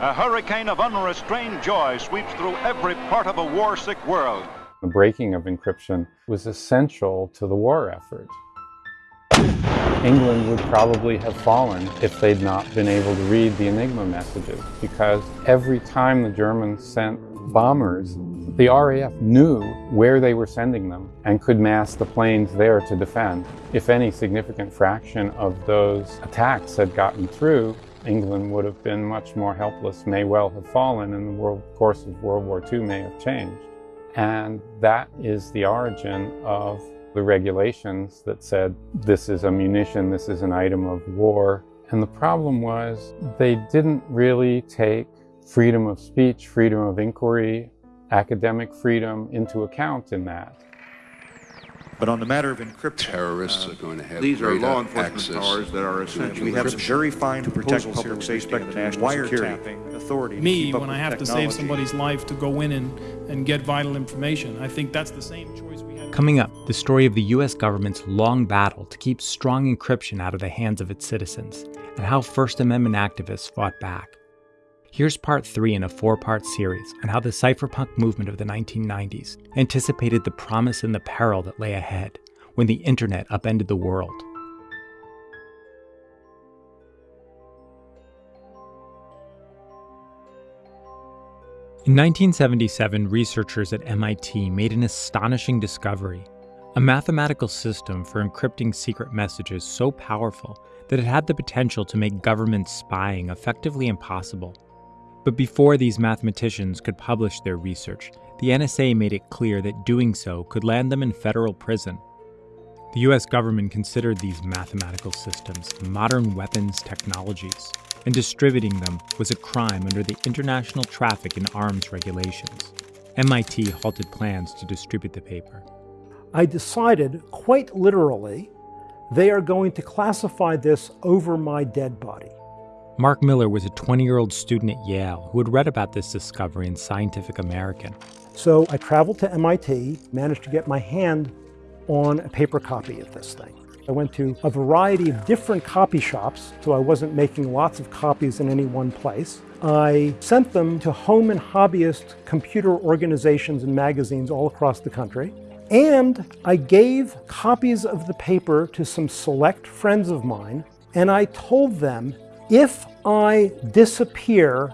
A hurricane of unrestrained joy sweeps through every part of a war-sick world. The breaking of encryption was essential to the war effort. England would probably have fallen if they'd not been able to read the Enigma messages because every time the Germans sent bombers, the RAF knew where they were sending them and could mass the planes there to defend. If any significant fraction of those attacks had gotten through, England would have been much more helpless, may well have fallen, and the world, course of World War II may have changed. And that is the origin of the regulations that said this is a munition, this is an item of war. And the problem was they didn't really take freedom of speech, freedom of inquiry, academic freedom into account in that. But on the matter of encryption, terrorists uh, are going to have these are law enforcement access powers that are essential. We have some very fine to protect public safety and the national security authority. Me, when I have to save somebody's life to go in and, and get vital information, I think that's the same choice we have. Coming up, the story of the U.S. government's long battle to keep strong encryption out of the hands of its citizens, and how First Amendment activists fought back. Here's part three in a four part series on how the cypherpunk movement of the 1990s anticipated the promise and the peril that lay ahead when the internet upended the world. In 1977, researchers at MIT made an astonishing discovery a mathematical system for encrypting secret messages so powerful that it had the potential to make government spying effectively impossible. But before these mathematicians could publish their research, the NSA made it clear that doing so could land them in federal prison. The US government considered these mathematical systems modern weapons technologies, and distributing them was a crime under the International Traffic in Arms regulations. MIT halted plans to distribute the paper. I decided, quite literally, they are going to classify this over my dead body. Mark Miller was a 20 year old student at Yale who had read about this discovery in Scientific American. So I traveled to MIT, managed to get my hand on a paper copy of this thing. I went to a variety of different copy shops, so I wasn't making lots of copies in any one place. I sent them to home and hobbyist computer organizations and magazines all across the country. And I gave copies of the paper to some select friends of mine, and I told them if I disappear,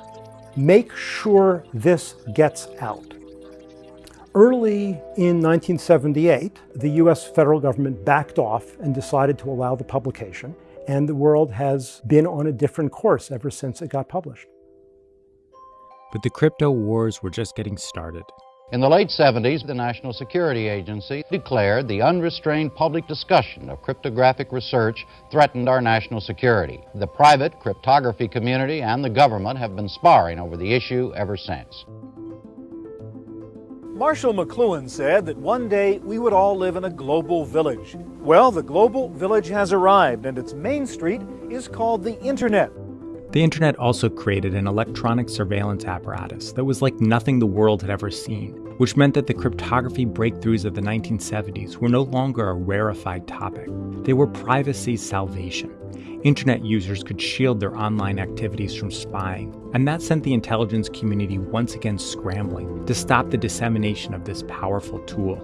make sure this gets out. Early in 1978, the US federal government backed off and decided to allow the publication, and the world has been on a different course ever since it got published. But the crypto wars were just getting started. In the late 70s, the National Security Agency declared the unrestrained public discussion of cryptographic research threatened our national security. The private cryptography community and the government have been sparring over the issue ever since. Marshall McLuhan said that one day we would all live in a global village. Well, the global village has arrived, and its main street is called the Internet. The internet also created an electronic surveillance apparatus that was like nothing the world had ever seen, which meant that the cryptography breakthroughs of the 1970s were no longer a rarefied topic. They were privacy's salvation. Internet users could shield their online activities from spying, and that sent the intelligence community once again scrambling to stop the dissemination of this powerful tool.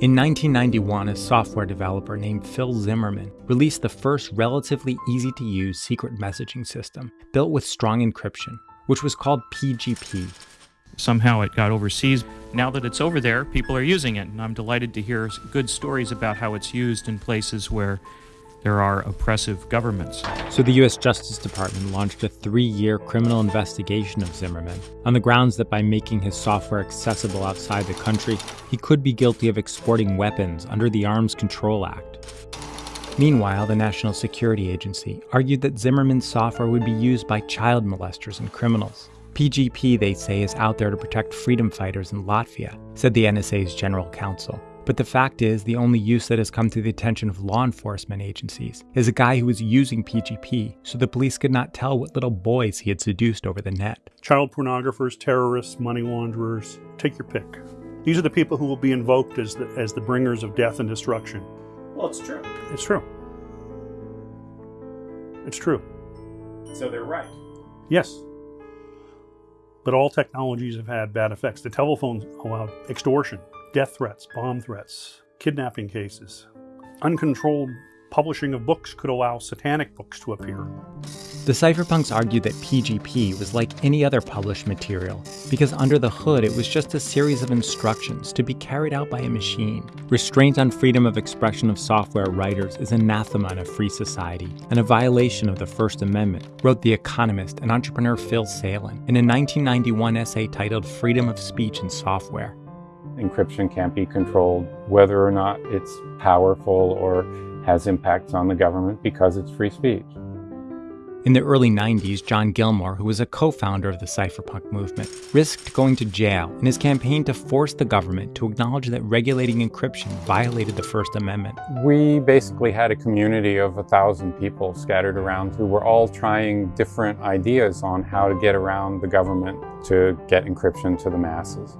In 1991, a software developer named Phil Zimmermann released the first relatively easy to use secret messaging system built with strong encryption, which was called PGP. Somehow it got overseas. Now that it's over there, people are using it, and I'm delighted to hear good stories about how it's used in places where there are oppressive governments. So the US Justice Department launched a three year criminal investigation of Zimmermann on the grounds that by making his software accessible outside the country, he could be guilty of exporting weapons under the Arms Control Act. Meanwhile, the National Security Agency argued that Zimmermann's software would be used by child molesters and criminals. PGP, they say, is out there to protect freedom fighters in Latvia, said the NSA's general counsel. But the fact is, the only use that has come to the attention of law enforcement agencies is a guy who was using PGP so the police could not tell what little boys he had seduced over the net. Child pornographers, terrorists, money launderers, take your pick. These are the people who will be invoked as the, as the bringers of death and destruction. Well, it's true. It's true. It's true. So they're right. Yes. But all technologies have had bad effects. The telephone allowed extortion, death threats, bomb threats, kidnapping cases. Uncontrolled publishing of books could allow satanic books to appear. The cypherpunks argued that PGP was like any other published material, because under the hood it was just a series of instructions to be carried out by a machine. Restraint on freedom of expression of software writers is anathema in a free society, and a violation of the First Amendment, wrote the economist and entrepreneur Phil Salin in a 1991 essay titled Freedom of Speech in Software. Encryption can't be controlled, whether or not it's powerful or has impacts on the government because it's free speech. In the early 90s, John Gilmore, who was a co founder of the cypherpunk movement, risked going to jail in his campaign to force the government to acknowledge that regulating encryption violated the First Amendment. We basically had a community of a thousand people scattered around who were all trying different ideas on how to get around the government to get encryption to the masses.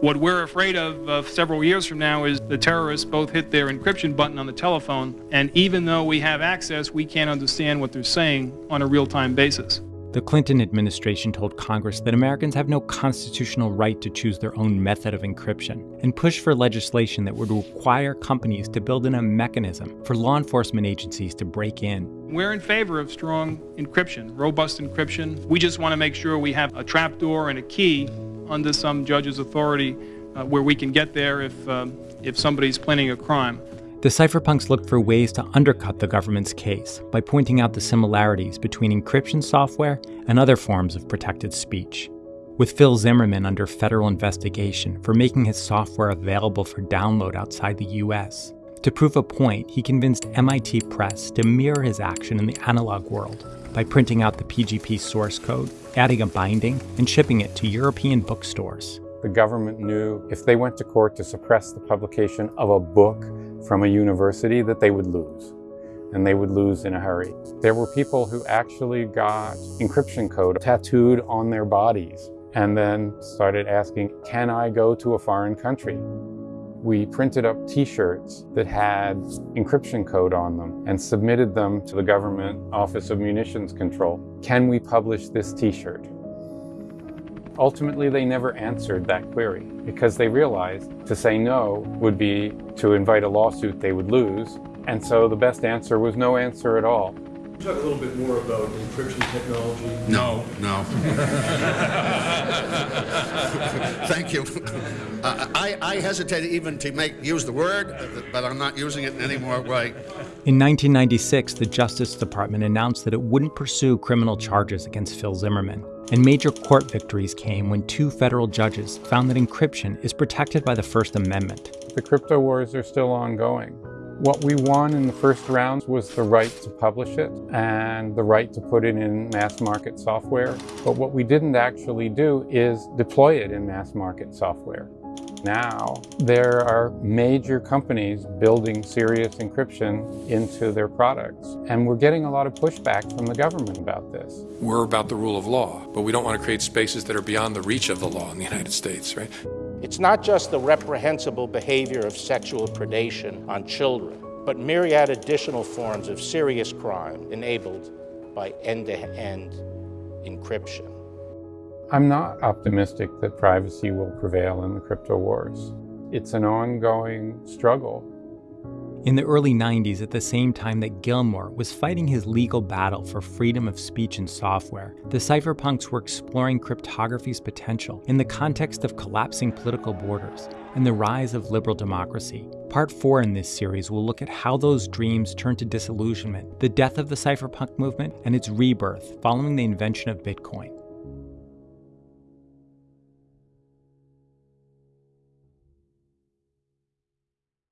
What we're afraid of uh, several years from now is the terrorists both hit their encryption button on the telephone, and even though we have access, we can't understand what they're saying on a real time basis. The Clinton administration told Congress that Americans have no constitutional right to choose their own method of encryption and pushed for legislation that would require companies to build in a mechanism for law enforcement agencies to break in. We're in favor of strong encryption, robust encryption. We just want to make sure we have a trapdoor and a key under some judge's authority uh, where we can get there if, um, if somebody's planning a crime. The cypherpunks looked for ways to undercut the government's case by pointing out the similarities between encryption software and other forms of protected speech. With Phil Zimmermann under federal investigation for making his software available for download outside the US, to prove a point, he convinced MIT Press to mirror his action in the analog world by printing out the PGP source code, adding a binding, and shipping it to European bookstores. The government knew if they went to court to suppress the publication of a book from a university that they would lose. And they would lose in a hurry. There were people who actually got encryption code tattooed on their bodies and then started asking, can I go to a foreign country? We printed up t-shirts that had encryption code on them and submitted them to the government Office of Munitions Control. Can we publish this t-shirt? Ultimately, they never answered that query because they realized to say no would be to invite a lawsuit they would lose. And so the best answer was no answer at all. Talk a little bit more about encryption technology. No, no. Thank you. Uh, I, I hesitate even to make use the word, but I'm not using it in any more way. In 1996, the Justice Department announced that it wouldn't pursue criminal charges against Phil Zimmermann. And major court victories came when two federal judges found that encryption is protected by the First Amendment. The crypto wars are still ongoing. What we won in the first round was the right to publish it and the right to put it in mass market software. But what we didn't actually do is deploy it in mass market software. Now, there are major companies building serious encryption into their products, and we're getting a lot of pushback from the government about this. We're about the rule of law, but we don't want to create spaces that are beyond the reach of the law in the United States, right? It's not just the reprehensible behavior of sexual predation on children, but myriad additional forms of serious crime enabled by end-to-end encryption. I'm not optimistic that privacy will prevail in the crypto wars. It's an ongoing struggle. In the early 90s, at the same time that Gilmore was fighting his legal battle for freedom of speech in software, the cypherpunks were exploring cryptography's potential in the context of collapsing political borders and the rise of liberal democracy. Part 4 in this series will look at how those dreams turned to disillusionment, the death of the cypherpunk movement, and its rebirth following the invention of Bitcoin.